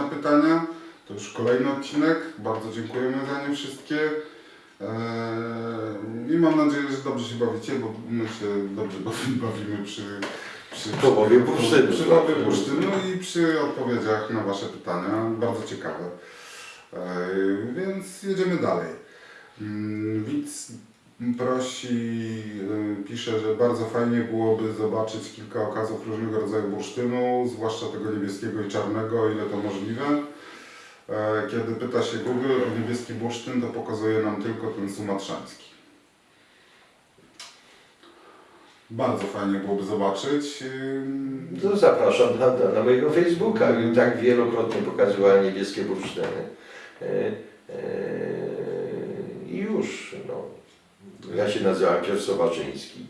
na pytania. To już kolejny odcinek. Bardzo dziękujemy za nie wszystkie. Eee, I mam nadzieję, że dobrze się bawicie, bo my się dobrze bawi- bawimy przy, przy, W połowie bursztynu. przy połowie bursztynu i przy odpowiedziach na Wasze pytania. Bardzo ciekawe. Eee, Więc jedziemy dalej. Mm, Widz prosi, y, pisze, że bardzo fajnie byłoby zobaczyć kilka okazów różnego rodzaju bursztynu, zwłaszcza tego niebieskiego i czarnego, o ile to możliwe. E, Kiedy pyta się Google o niebieski bursztyn, to pokazuje nam tylko ten sumatrzański. Bardzo fajnie byłoby zobaczyć. Ym, To zapraszam na, na mojego Facebooka. Tak wielokrotnie pokazywałem niebieskie bursztyny. E, e, I już. No. Ja się nazywam Piotr Sobaczyński.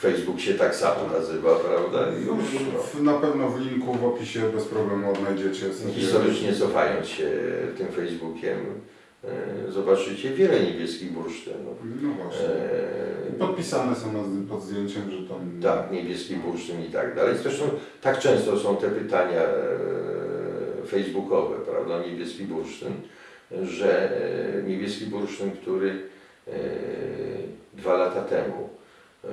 Facebook się tak samo nazywa, prawda? Już. No. Na pewno w linku w opisie bez problemu odnajdziecie sobie. Historycznie cofając się tym Facebookiem, e, zobaczycie wiele niebieskich bursztynów. No właśnie. E, Podpisane są pod zdjęciem, że tam. Tak, niebieski bursztyn i tak dalej. Zresztą tak często są te pytania e, facebookowe, prawda, niebieski bursztyn, że e, niebieski bursztyn, który dwa lata temu e,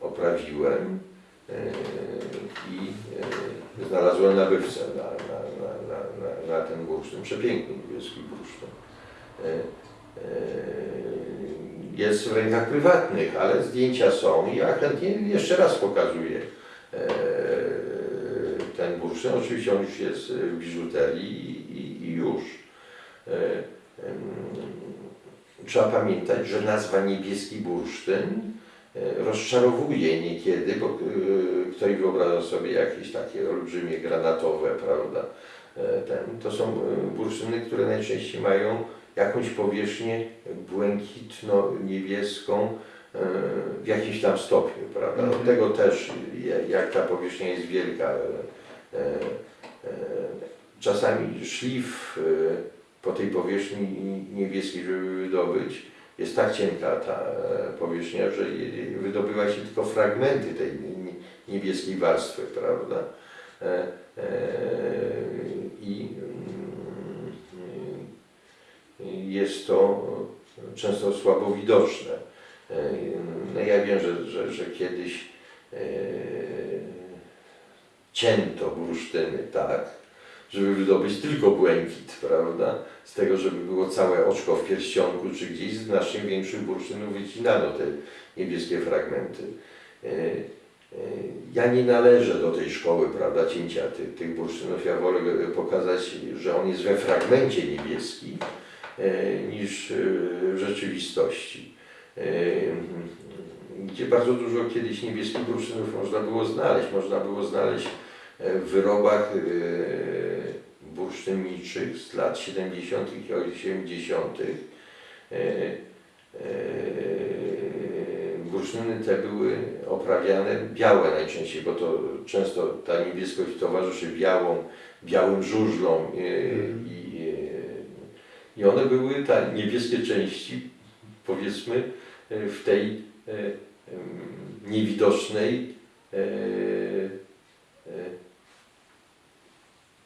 oprawiłem e, i e, znalazłem nabywcę na, na, na, na, na, ten bursztyn, przepiękny niebieski bursztyn. E, e, jest w rękach prywatnych, ale zdjęcia są i ja chętnie jeszcze raz pokazuję e, ten bursztyn. Oczywiście on już jest w biżuterii i, i, i już. Trzeba pamiętać, że nazwa niebieski bursztyn e, rozczarowuje niekiedy, bo e, ktoś wyobraża sobie jakieś takie olbrzymie granatowe, prawda? E, Ten, to są bursztyny, które najczęściej mają jakąś powierzchnię błękitno-niebieską w jakimś tam stopniu, prawda? Od Mhm. tego też, ja- jak ta powierzchnia jest wielka, czasami szlif po tej powierzchni niebieskiej, żeby wydobyć, jest tak cienka ta e, powierzchnia, że wydobywa się tylko fragmenty tej nie- niebieskiej warstwy, prawda? E, e, I mm, jest to często słabo widoczne. No ja wiem, że, że, że kiedyś cięto bursztyny tak, żeby wydobyć tylko błękit, prawda? Z tego, żeby było całe oczko w pierścionku czy gdzieś, z znacznie większych bursztynów wycinano te niebieskie fragmenty. E, e, Ja nie należę do tej szkoły, prawda, cięcia tych, tych bursztynów. Ja wolę pokazać, że on jest we fragmencie niebieski e, niż w rzeczywistości. Gdzie bardzo dużo kiedyś niebieskich bursztynów można było znaleźć. Można było znaleźć w wyrobach bursztynniczych z lat 70. i 80. E, e, Bursztyny te były oprawiane białe najczęściej, bo to często ta niebieskość towarzyszy białą, białym żużlom e, i, e, i one były, te niebieskie części, powiedzmy, w tej niewidocznej e, e,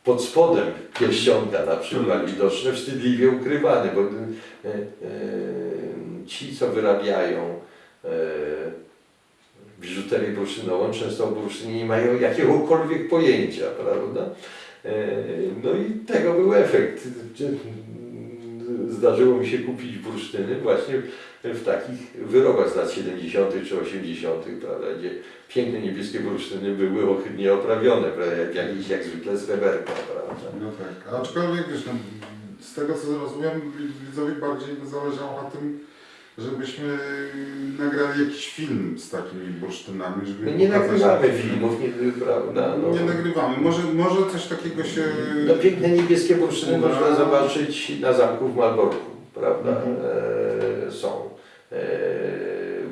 pod spodem pierścionka na przykład widoczne, wstydliwie ukrywane, bo e, e, ci, co wyrabiają e, biżuterię bursztynową, często o bursztynie nie mają jakiegokolwiek pojęcia, prawda? No i tego był efekt. Zdarzyło mi się kupić bursztyny właśnie w takich wyrobach z lat 70. czy 80., prawda, gdzie piękne niebieskie bursztyny były ohydnie oprawione, prawda, jak, jak zwykle sreberka, prawda. No tak, aczkolwiek wiesz, no, z tego co zrozumiem, widzowi bardziej by zależało na tym, żebyśmy nagrali jakiś film z takimi bursztynami, żeby My nie pokazać- nagrywamy filmów, nie, prawda? No. Nie nagrywamy. Może, może coś takiego się... No, piękne niebieskie bursztyny No. można zobaczyć na zamku w Malborku, prawda? Mhm. E, są. E,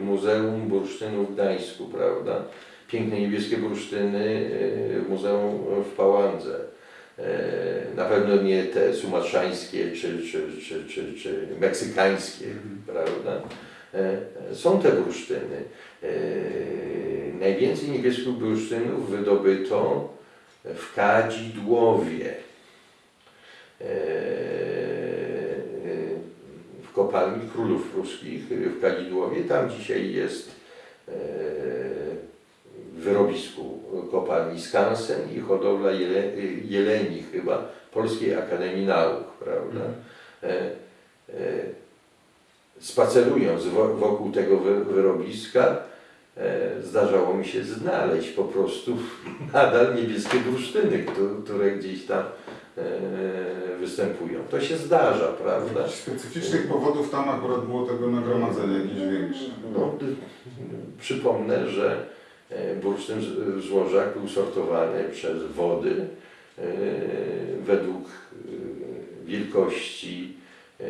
Muzeum Bursztynu w Gdańsku, prawda? Piękne niebieskie bursztyny e, w Muzeum w Pałandze. E, Na pewno nie te sumatrzańskie czy, czy, czy, czy, czy meksykańskie, Mhm. prawda? Są te bursztyny. Najwięcej niebieskich bursztynów wydobyto w Kadzidłowie. Kopalni królów pruskich w Kadzidłowie. Tam dzisiaj jest e, w wyrobisku kopalni Skansen i hodowla jele, jeleni chyba Polskiej Akademii Nauk, prawda? E, e, spacerując wo- wokół tego wy- wyrobiska, zdarzało mi się znaleźć po prostu nadal niebieskie bursztyny, któ- które gdzieś tam występują. To się zdarza, prawda? Jakichś specyficznych powodów tam akurat było tego nagromadzenia jakieś większe. No, przypomnę, że e, bursztyn z- złożak był sortowany przez wody e, według e, wielkości, e,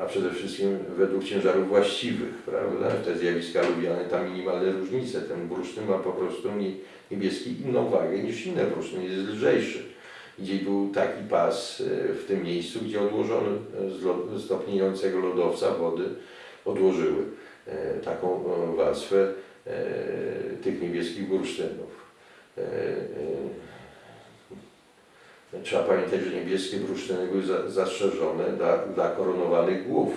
a przede wszystkim według ciężarów właściwych, prawda? Te zjawiska lubiane, tam minimalne różnice. Ten bursztyn ma po prostu nie- niebieski inną wagę niż inne bursztyn, jest lżejszy. Gdzie był taki pas e, w tym miejscu, gdzie odłożono e, z lo- z topniejącego lodowca wody odłożyły e, taką warstwę tych niebieskich bursztynów. Trzeba pamiętać, że niebieskie bursztyny były za- zastrzeżone dla, dla koronowanych głów.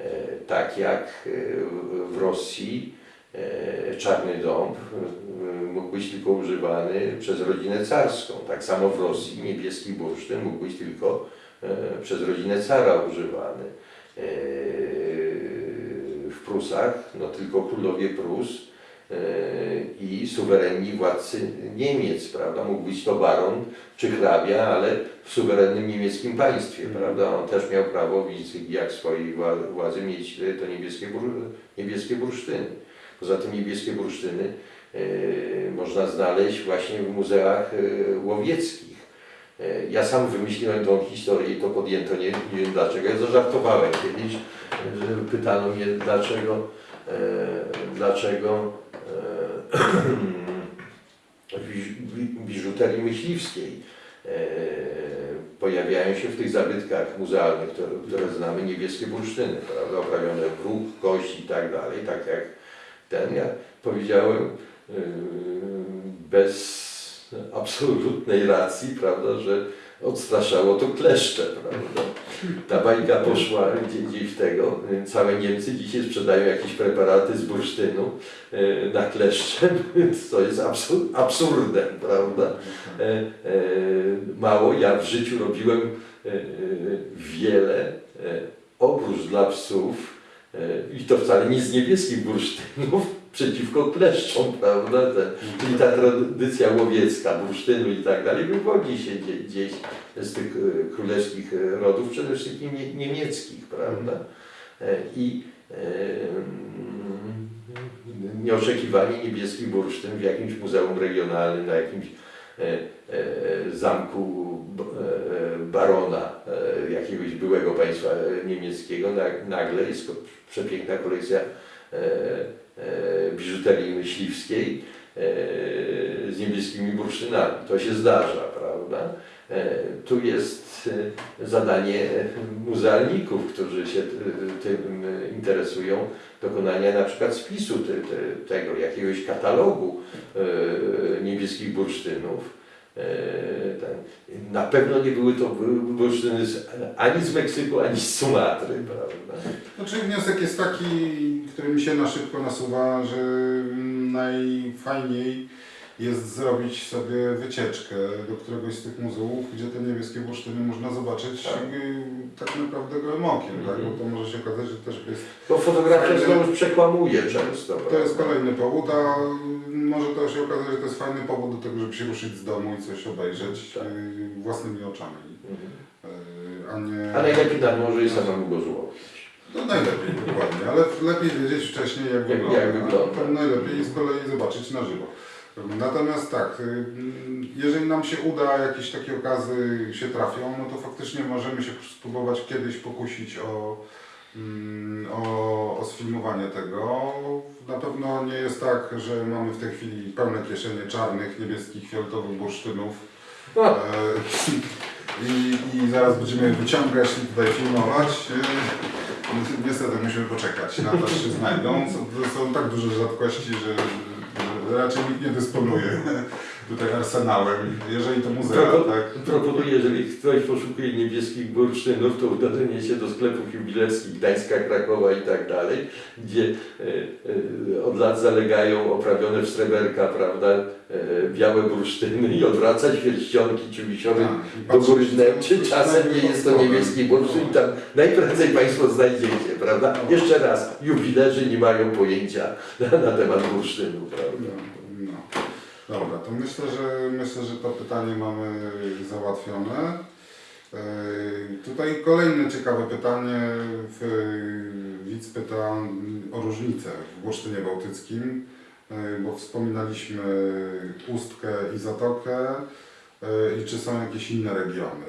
E, Tak jak e, w- Rosji e, czarny dąb mógł być tylko używany przez rodzinę carską. Tak samo w Rosji niebieski bursztyn mógł być tylko przez rodzinę cara używany. W Prusach no tylko królowie Prus i suwerenni władcy Niemiec, prawda? Mógł być to baron czy hrabia, ale w suwerennym niemieckim państwie, prawda? On też miał prawo insygnii swojej wła- władzy mieć e, to niebieskie, niebieskie bursztyny. Poza tym niebieskie bursztyny e, można znaleźć właśnie w muzeach e, łowieckich. E, Ja sam wymyśliłem tą historię i to podjęto, nie, nie wiem dlaczego. Ja zażartowałem kiedyś, że pytano mnie dlaczego, e, dlaczego e, biżuterii myśliwskiej. E, pojawiają się w tych zabytkach muzealnych, które, znamy, niebieskie bursztyny, prawda, oprawione w róg, kość i tak dalej, tak jak ten, ja powiedziałem yy, bez absolutnej racji, prawda, że odstraszało to kleszcze, prawda. Ta bajka poszła gdzie, gdzieś w tego. Całe Niemcy dzisiaj sprzedają jakieś preparaty z bursztynu yy, na kleszcze, co jest absur absurdem, prawda. E, e, mało, ja w życiu robiłem e, e, wiele e, oprócz dla psów e, i to wcale nie z niebieskich bursztynów przeciwko kleszczom, prawda? Te, czyli ta tradycja łowiecka, bursztynu i tak dalej wywodzi się gdzie, gdzieś z tych e, królewskich rodów, przede wszystkim nie, niemieckich, prawda? E, I e, nieoczekiwanie niebieski bursztyn w jakimś muzeum regionalnym, na jakimś e, zamku barona jakiegoś byłego państwa niemieckiego, na- nagle jest przepiękna kolekcja biżuterii myśliwskiej e, z niebieskimi bursztynami. To się zdarza, prawda? E, Tu jest e, zadanie muzealników, którzy się tym e, interesują, dokonania na przykład spisu te, te, tego, jakiegoś katalogu e, niebieskich bursztynów. E, ten. Na pewno nie były to bu- bursztyny ani z Meksyku, ani z Sumatry, prawda? Znaczy wniosek jest taki, który mi się na szybko nasuwa, że najfajniej jest zrobić sobie wycieczkę do któregoś z tych muzeów, gdzie te niebieskie bursztyny można zobaczyć Tak. tak, tak naprawdę gołym okiem, tak? bo to może się okazać, że też jest Bo fotografia znowu przekłamuje często. To jest kolejny powód, a może to się okazać, że to jest fajny powód do tego, żeby się ruszyć z domu i coś obejrzeć Tak. y, własnymi oczami, Mhm. y, a nie... A najlepiej nad morze i samemu go złowić. No najlepiej, dokładnie, ale lepiej wiedzieć wcześniej jak, Jak- wygląda. jak wygląda. Najlepiej z kolei zobaczyć na żywo. Natomiast tak, y, jeżeli nam się uda, jakieś takie okazy się trafią, no to faktycznie możemy się spróbować kiedyś pokusić o, mm, o, o sfilmowanie tego. Na pewno nie jest tak, że mamy w tej chwili pełne kieszenie czarnych, niebieskich, fioletowych bursztynów. E, I, I zaraz będziemy wyciągać i tutaj filmować. E, Niestety musimy poczekać na to, czy znajdą. Są, są tak duże rzadkości, że raczej nikt nie dysponuje tutaj arsenałem, jeżeli to muzea, Propo- tak? Proponuję, jeżeli ktoś poszukuje niebieskich bursztynów, to uderzenie się do sklepów jubilerskich Gdańska, Krakowa i tak dalej, gdzie e, e, od lat zalegają oprawione w sreberka, prawda, e, białe bursztyny i odwracać pierścionki czy wisiory Tak, do góry czy czasem nie jest to niebieski bursztyn tam najprędzej Państwo znajdziecie, prawda? Jeszcze raz, jubilerzy nie mają pojęcia na, na temat bursztynu, prawda? No, no. Dobra, to myślę, że myślę, że to pytanie mamy załatwione. Yy, Tutaj kolejne ciekawe pytanie. W- Widz pyta o różnicę w bursztynie bałtyckim, yy, bo wspominaliśmy Ustkę i Zatokę. yy, I czy są jakieś inne regiony?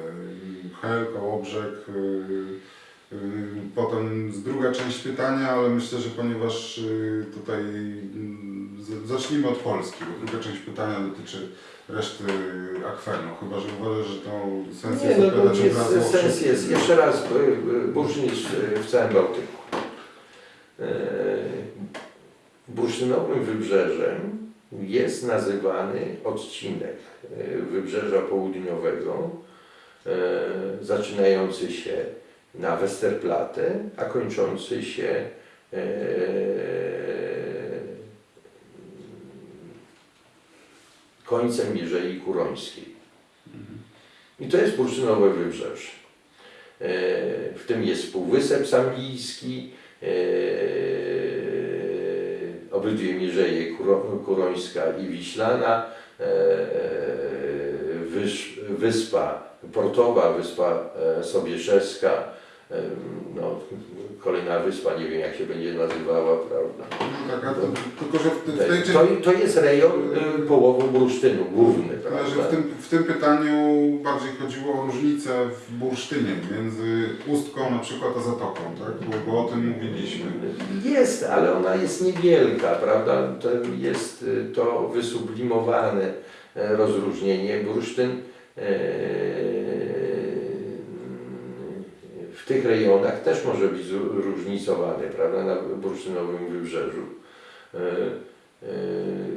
Hel, Kołobrzeg. yy, yy, Potem druga część pytania, ale myślę, że ponieważ yy, tutaj z- zacznijmy od Polski, bo druga część pytania dotyczy reszty akwenu, chyba że uważasz, że to sens Nie, jest no to odpowiadać od jest, sens jest. Jeszcze raz, y, y, bursztyn jest y, w całym Bałtyku. Bursztynowym wybrzeżem jest nazywany odcinek wybrzeża południowego, zaczynający się na Westerplatte, a kończący się końcem Mierzei Kurońskiej. I to jest bursztynowe wybrzeże. E, W tym jest Półwysep Sambijski, e, obydwie Mierzeje Kuro- Kurońska i Wiślana, e, wysz, wyspa Portowa, wyspa e, Sobieszewska, e, no, kolejna wyspa, nie wiem jak się będzie nazywała, prawda? Tak, to, tylko że w, w tej To, to jest rejon y, połową bursztynu główny, Ale że prawda? w tym, w tym pytaniu bardziej chodziło o różnicę w bursztynie między Ustką na przykład a Zatoką, tak? Bo, bo o tym mówiliśmy. Jest, ale ona jest niewielka, prawda? To jest y, to wysublimowane e, rozróżnienie. Bursztyn w tych rejonach też może być zróżnicowany, prawda? Na bursztynowym wybrzeżu. E, e,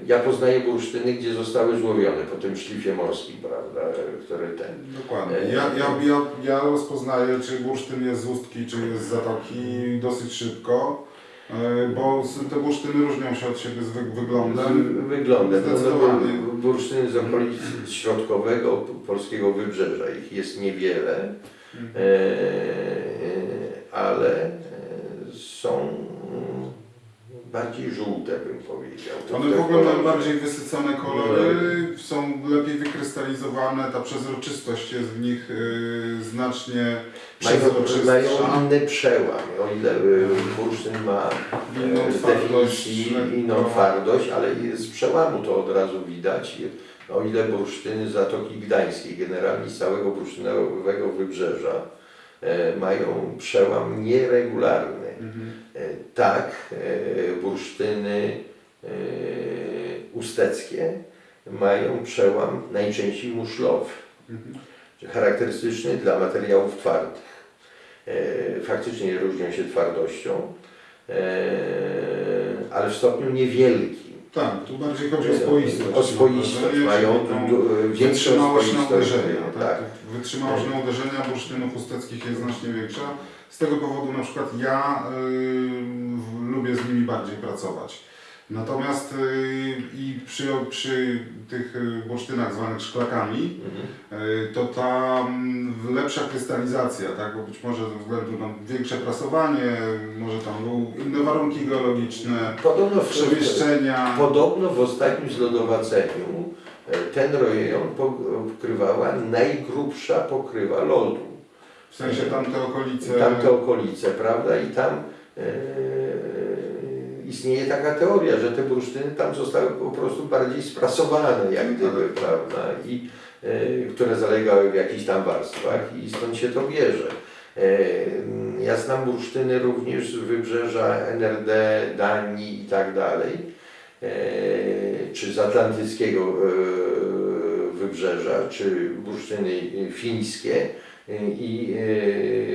Ja poznaję bursztyny, gdzie zostały złowione po tym szlifie morskim, prawda? Który ten. Dokładnie. Ja, ja, ja, ja rozpoznaję, czy bursztyn jest z Ustki, czy jest z Zatoki dosyć szybko, e, bo te bursztyny różnią się od siebie z wy, wyglądem. Wyglądem. No, no, bursztyny z okolic środkowego polskiego wybrzeża. Ich jest niewiele, e, ale e, są bardziej żółte, bym powiedział. To One w ogóle mają bardziej wysycone kolory, są lepiej wykrystalizowane, ta przezroczystość jest w nich y, znacznie Mają, przezroczystsza. mają inny przełam. O ile y, bursztyn ma Inną e, z twardość, inną twardość, ale z przełamu to od razu widać. O ile bursztyny Zatoki Gdańskiej, generalnie z całego bursztynowego wybrzeża, e, mają przełam nieregularny. Mhm. E, Tak, e, bursztyny usteckie mają przełam najczęściej muszlowy Mhm. charakterystyczny dla materiałów twardych. Faktycznie różnią się twardością, ale w stopniu niewielkim. Tak, tu bardziej chodzi o spoistość. O spoistość. Mają du- większą Wytrzymałość na uderzenia. Tak? Tak. Wytrzymałość na uderzenia bursztynów usteckich jest znacznie większa. Z tego powodu na przykład ja y, lubię z nimi bardziej pracować. Natomiast y, i przy, przy tych y, bursztynach zwanych szklakami, Mhm. y, to ta mm, lepsza krystalizacja, tak? bo być może ze względu na większe prasowanie, może tam były inne warunki geologiczne, Podobno w, przemieszczenia. podobno w ostatnim zlodowaceniu e, ten rejon pokrywała najgrubsza pokrywa lodu. W sensie tamte okolice. tamte okolice, prawda? I tam e, istnieje taka teoria, że te bursztyny tam zostały po prostu bardziej sprasowane, jak gdyby, prawda? I e, które zalegały w jakichś tam warstwach i stąd się to bierze. E, ja znam bursztyny również z wybrzeża NRD, Danii i tak dalej, e, czy z atlantyckiego e, wybrzeża, czy bursztyny fińskie, i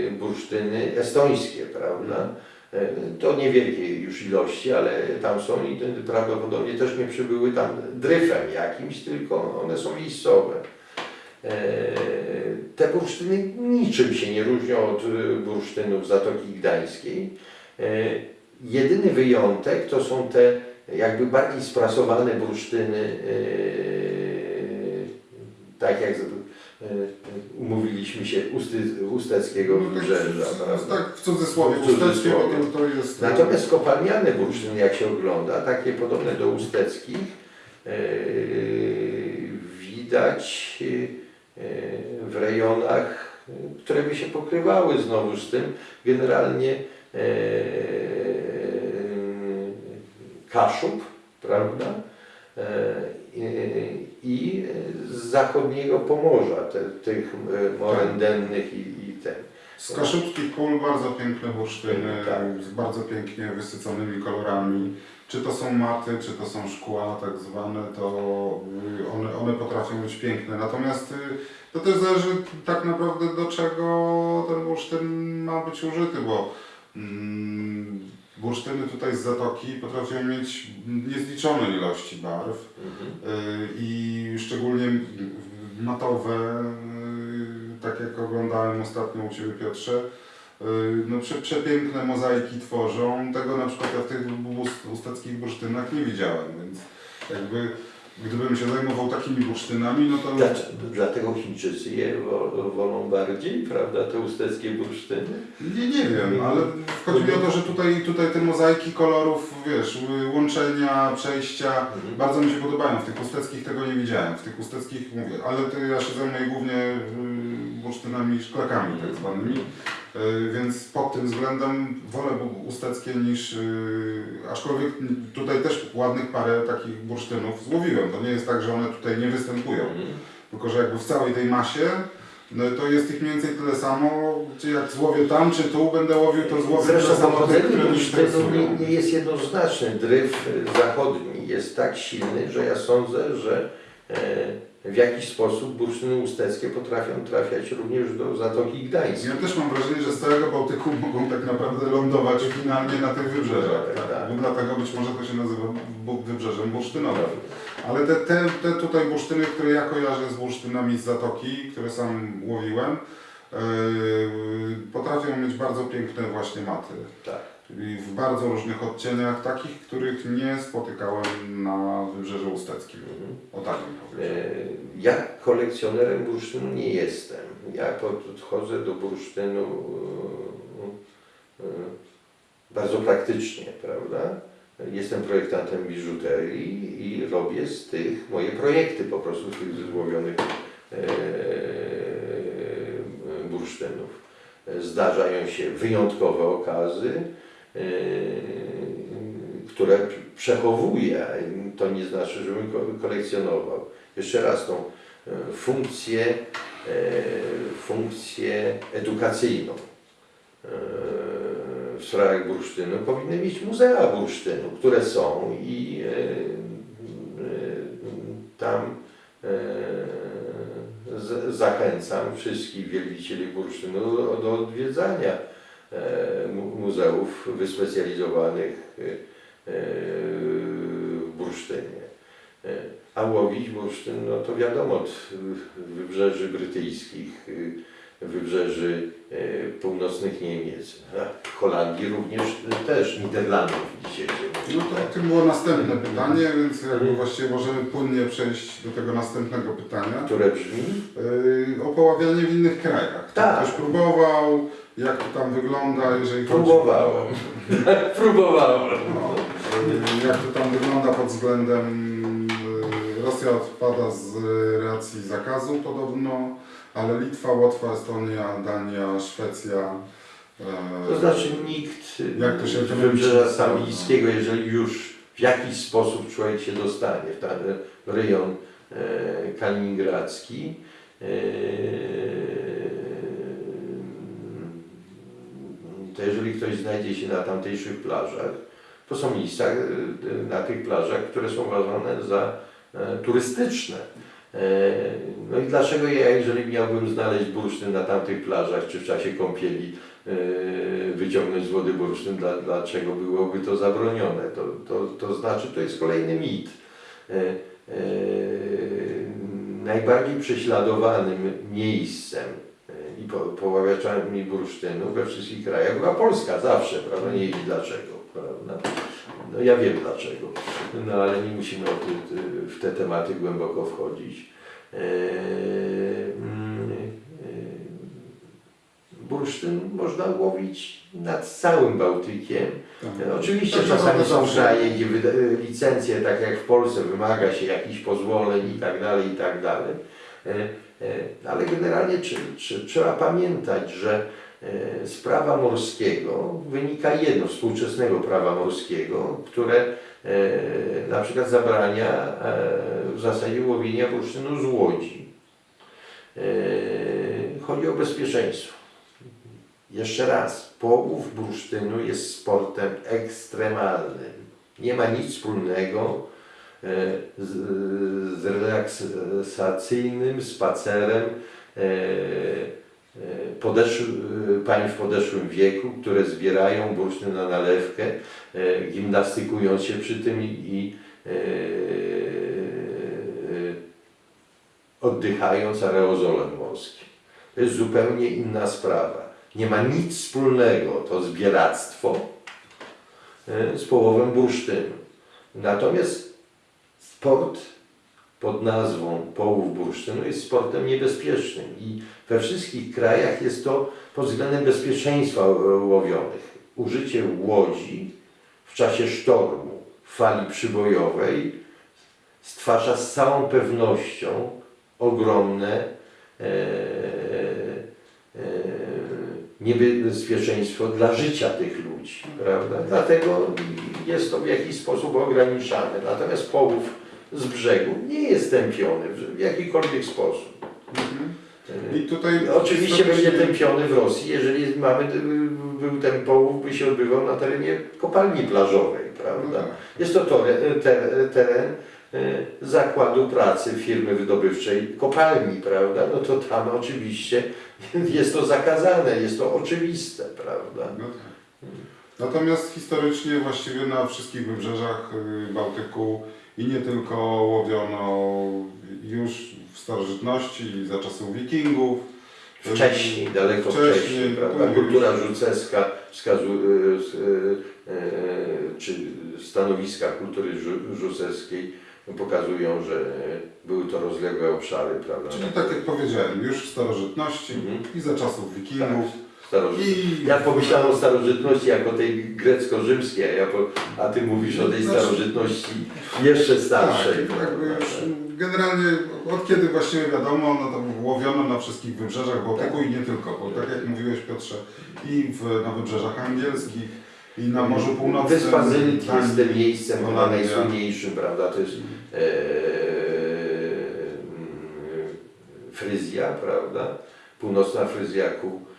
e, bursztyny estońskie, prawda? E, To niewielkie już ilości, ale tam są i prawdopodobnie też nie przybyły tam dryfem jakimś, tylko one są miejscowe. E, Te bursztyny niczym się nie różnią od e, bursztynów Zatoki Gdańskiej. Jedyny wyjątek to są te jakby bardziej sprasowane bursztyny, tak jak umówiliśmy się usty, usteckiego No tak, wybrzeża. w- prawda? tak w cudzysłowie, W usteckie, cudzysłowie. bo to, to jest... Natomiast kopalniane bursztyny, jak się ogląda, takie podobne do usteckich, e, widać e, w rejonach, e, które by się pokrywały znowu z tym. Generalnie e, Kaszub, prawda? E, i- z zachodniego Pomorza, te, tych e, moren dennych i, i ten. Z kaszubskich pól bardzo piękne bursztyny, Tak. z bardzo pięknie wysyconymi kolorami. Czy to są maty, czy to są szkła tak zwane, to y, one, one potrafią być piękne. Natomiast y, to też zależy tak naprawdę do czego ten bursztyn ma być użyty, bo mm, bursztyny tutaj z zatoki potrafią mieć niezliczone ilości barw. Mhm. Y, i szczególnie matowe, y, tak jak oglądałem ostatnio u Ciebie Piotrze, y, no prze, przepiękne mozaiki tworzą. Tego na przykład ja w tych ust- ustackich bursztynach nie widziałem, więc jakby gdybym się zajmował takimi bursztynami, no to Dlaczego? Dlatego Chińczycy je wo- wolą bardziej, prawda, te usteckie bursztyny? nie, nie wiem, ale chodzi mi o to, że tutaj, tutaj te mozaiki kolorów, wiesz, łączenia, przejścia, Mhm. Bardzo mi się podobają, w tych usteckich tego nie widziałem, w tych usteckich mówię, ale to ja się zajmuję głównie y, bursztynami, szklakami tak zwanymi, więc pod tym względem wolę usteckie niż, y, aczkolwiek tutaj też ładnych parę takich bursztynów złowiłem, to nie jest tak, że one tutaj nie występują, Mhm. tylko że jakby w całej tej masie no to jest ich mniej więcej tyle samo, czy jak złowię tam, czy tu będę łowił, to złowię tyle Zresztą samo tych, które interesują. nie, nie jest jednoznaczny. Dryf zachodni jest tak silny, że ja sądzę, że e, w jakiś sposób bursztyny usteckie potrafią trafiać również do Zatoki Gdańskiej. Ja też mam wrażenie, że z całego Bałtyku mogą tak naprawdę lądować finalnie na tych wybrzeżach. Tak, tak. Tak? Dlatego być może to się nazywa wybrzeżem bursztynowym. Ale te, te, te tutaj bursztyny, które ja kojarzę z bursztynami z Zatoki, które sam łowiłem, yy, potrafią mieć bardzo piękne właśnie maty. Tak. I w bardzo różnych odcieniach, takich, których nie spotykałem na wybrzeżu usteckim. Mhm. O tak bym powiedział. E, Ja kolekcjonerem bursztynu nie jestem. Ja podchodzę do bursztynu e, e, bardzo praktycznie, prawda? Jestem projektantem biżuterii i robię z tych moje projekty po prostu z tych złowionych bursztynów. Zdarzają się wyjątkowe okazy, które przechowuję. To nie znaczy, żebym ko- kolekcjonował. Jeszcze raz tą e, funkcję, e, funkcję edukacyjną w sprawach bursztynu powinny mieć muzea bursztynu, które są i tam zachęcam wszystkich wielbicieli bursztynu do, odwiedzania muzeów wyspecjalizowanych e, w bursztynie. E, A łowić bursztyn, no to wiadomo, od wybrzeży brytyjskich, wybrzeży północnych Niemiec, Holandii również też, Niderlandów dzisiaj No to, to było następne pytanie, więc jakby właściwie możemy płynnie przejść do tego następnego pytania. które brzmi Yy, o poławianie w innych krajach. Tak. Ktoś próbował, jak to tam wygląda, jeżeli chodzi Próbowałem. Próbowałem. No, jak to tam wygląda pod względem yy, Rosja odpada z racji zakazu podobno, ale Litwa, Łotwa, Estonia, Dania, Szwecja. yy, To znaczy nikt Jak to się z ekonomicznie wybrzeża. Samilickiego, jeżeli już w jakiś sposób człowiek się dostanie w ten rejon e, kaliningradzki, to jeżeli ktoś znajdzie się na tamtejszych plażach, to są miejsca e, na tych plażach, które są uważane za e, turystyczne. E, No i dlaczego ja, jeżeli miałbym znaleźć bursztyn na tamtych plażach, czy w czasie kąpieli, wyciągnąć z wody bursztyn, dla, dlaczego byłoby to zabronione? To, to, to znaczy, to jest kolejny mit. Najbardziej prześladowanym miejscem i po, poławiaczami bursztynu we wszystkich krajach była Polska zawsze, prawda? Nie wiem dlaczego, prawda? No ja wiem dlaczego, no ale nie musimy w te tematy głęboko wchodzić. Eee, Bursztyn można łowić nad całym Bałtykiem. Tak. Oczywiście Tak, czasami są kraje, gdzie licencje, tak jak w Polsce, wymaga się jakichś pozwoleń i tak dalej, i tak dalej. E, e, Ale generalnie trzy- trzy- trzeba pamiętać, że e, z prawa morskiego wynika jedno, współczesnego prawa morskiego, które na przykład zabrania w zasadzie łowienia bursztynu z łodzi. Chodzi o bezpieczeństwo. Jeszcze raz, połów bursztynu jest sportem ekstremalnym. Nie ma nic wspólnego z, z relaksacyjnym spacerem e, e, e, pań w podeszłym wieku, które zbierają bursztyn na nalewkę, e, gimnastykując się przy tym i, i e, e, oddychając aerozolem morskim. To jest zupełnie inna sprawa. Nie ma nic wspólnego to zbieractwo e, z połowem bursztynu. Natomiast sport pod nazwą połów bursztynu jest sportem niebezpiecznym i we wszystkich krajach jest to pod względem bezpieczeństwa e, łowionych. Użycie łodzi w czasie sztormu, fali przybojowej stwarza z całą pewnością ogromne e, e, niebezpieczeństwo dla życia tych ludzi, prawda? Dlatego jest to w jakiś sposób ograniczane. Natomiast połów z brzegu nie jest tępiony w jakikolwiek sposób. Tutaj Oczywiście będzie tępiony w Rosji, jeżeli mamy, był ten połów, by się odbywał na terenie kopalni plażowej, No prawda? tak. Jest to teren e, zakładu pracy firmy wydobywczej kopalni, prawda? No to tam oczywiście jest to zakazane, jest to oczywiste, prawda? No tak. Natomiast historycznie właściwie na wszystkich wybrzeżach y, Bałtyku i nie tylko łowiono już w starożytności, za czasów wikingów. Wcześniej, daleko Wcześniej, wcześniej, prawda? Kultura wskazuje, e, e, czy stanowiska kultury rzuceckiej pokazują, że były to rozległe obszary, prawda? Czyli tak jak powiedziałem, już w starożytności Mhm. i za czasów wikingów. Starożytność. I Ja pomyślałem o starożytności jako tej grecko-rzymskiej, a, ty mówisz o tej Znaczy- starożytności jeszcze starszej. Tak, jakby już generalnie od kiedy właściwie wiadomo, no to łowiono na wszystkich wybrzeżach Bałtyku i nie tylko, bo tak jak mówiłeś Piotrze, i w, na wybrzeżach angielskich, i na Morzu Północnym. Wyspa Zylt Danii, jest tym miejscem chyba Holandia. najsłynniejszym, prawda? To jest e, mm, Fryzja, prawda? Północna Fryzja ku e,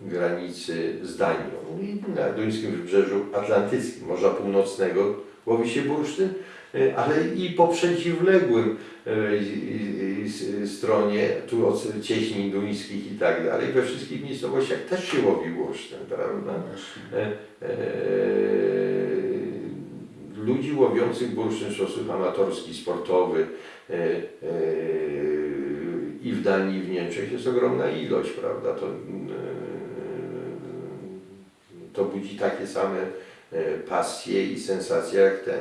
granicy z Danią. I na duńskim wybrzeżu atlantyckim, Morza Północnego łowi się bursztyn, e, ale i po przeciwległym e, stronie, tu od cieśnin duńskich i tak dalej, we wszystkich miejscowościach też się łowi bursztyn, prawda? E, e, ludzi łowiących bursztyn w sposób amatorski, sportowy e, e, i w Danii, i w Niemczech jest ogromna ilość, prawda? To, e, to budzi takie same e, pasje i sensacje jak ten.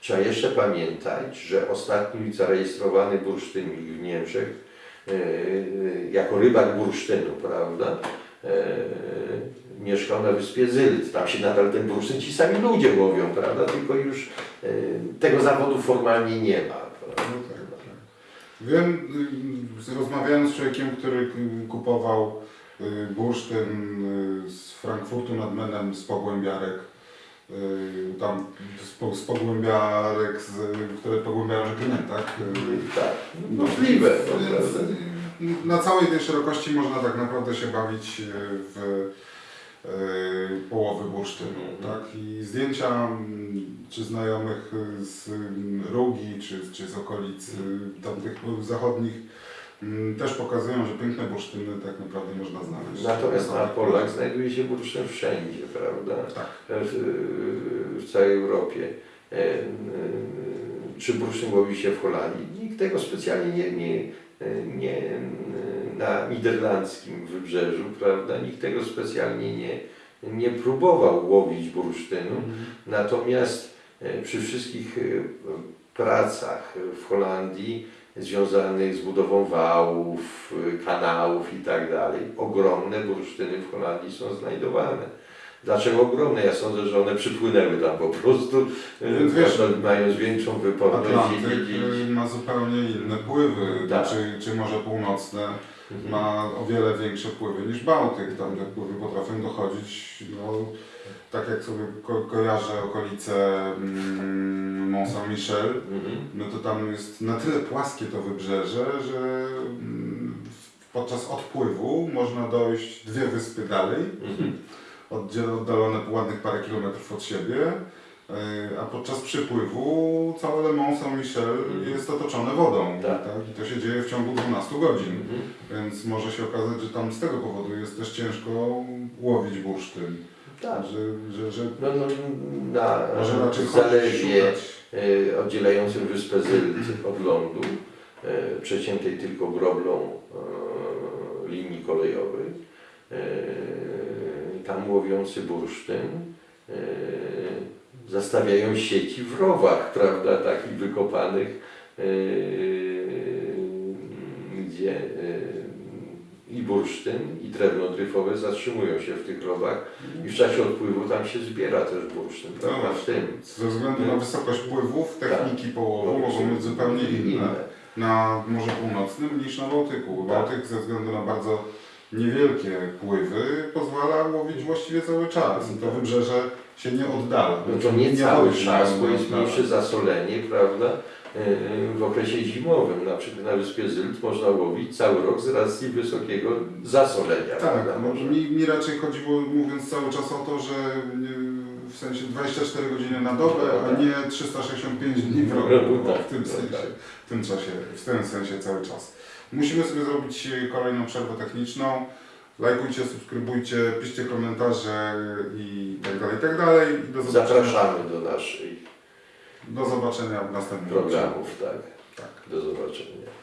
Trzeba jeszcze pamiętać, że ostatni zarejestrowany bursztynik w Niemczech e, jako rybak bursztynu, prawda? Mieszkał na wyspie Zylt. Tam się nadal ten bursztyn ci sami ludzie łowią, prawda? Tylko już tego zawodu formalnie nie ma. Prawda? No tak, tak. Wiem, rozmawiałem z człowiekiem, który kupował y, bursztyn y, z Frankfurtu nad Menem z pogłębiarek. y, Tam z, po- z pogłębiarek, z, które pogłębiają rzekę Nen, tak? Tak, możliwe. No, y, na całej tej szerokości można tak naprawdę się bawić w, połowy bursztynu, Mhm. tak? I zdjęcia mm, czy znajomych z mm, Rugi, czy, czy z okolic tamtych zachodnich też pokazują, że piękne bursztyny tak naprawdę można znaleźć. Natomiast na polach znajduje się bursztyn wszędzie, prawda? Tak. W, w całej Europie. E, e, Czy bursztyn łowi się w Holandii? Nikt tego specjalnie nie, nie, nie na niderlandzkim wybrzeżu, prawda? Nikt tego specjalnie nie, nie próbował łowić bursztynu. Natomiast e, przy wszystkich e, pracach w Holandii związanych z budową wałów, e, kanałów i tak dalej, ogromne bursztyny w Holandii są znajdowane. Dlaczego ogromne? Ja sądzę, że one przypłynęły tam po prostu, Więc wiesz, mając większą wyporność i Atlantyk wiedzieć. y, ma zupełnie inne pływy, Tak. czy, czy Morze Północne. Ma o wiele większe pływy niż Bałtyk. Tam te pływy potrafią dochodzić, no, tak jak sobie ko kojarzę okolice mm, Mont Saint-Michel, Mhm. no to tam jest na tyle płaskie to wybrzeże, że mm, podczas odpływu można dojść dwie wyspy dalej, Mhm. oddziel- oddalone ładnych parę kilometrów od siebie, a podczas przypływu całe Mont Saint-Michel Mhm. jest otoczone wodą. Tak. I to się dzieje w ciągu 12 godzin. Mhm. Więc może się okazać, że tam z tego powodu jest też ciężko łowić bursztyn. Tak. Że, że, że No, no, na może raczej zalewie e, oddzielającym wyspę Zylt od lądu, e, przeciętej tylko groblą e, linii kolejowej. E, tam łowiący bursztyn e, zastawiają sieci w rowach, prawda, takich wykopanych, e, gdzie e, i bursztyn, i drewno dryfowe zatrzymują się w tych rowach i w czasie odpływu tam się zbiera też bursztyn, prawda, w tym. Ze względu na wysokość pływów, techniki połowu mogą być zupełnie inne na Morzu Północnym niż na Bałtyku. Tak. Bałtyk ze względu na bardzo niewielkie pływy pozwala łowić właściwie cały czas i to wybrzeże się nie oddala. No to nie cały chodzi czas, bo jest mniejsze zasolenie, prawda? Yy, W okresie zimowym, na przykład na wyspie Zylt można łowić cały rok z racji wysokiego zasolenia. Tak, no, mi, mi raczej chodziło, mówiąc cały czas o to, że w sensie 24 godziny na dobę, a nie 365 dni w roku, No, o, tak, w tym no, sensie, tak. w tym czasie, w tym sensie cały czas. Musimy sobie zrobić kolejną przerwę techniczną. Lajkujcie, subskrybujcie, piszcie komentarze i tak dalej, i tak dalej. I do zobaczenia, Zapraszamy do naszych do zobaczenia w następnym programów, tak. Tak. Do zobaczenia.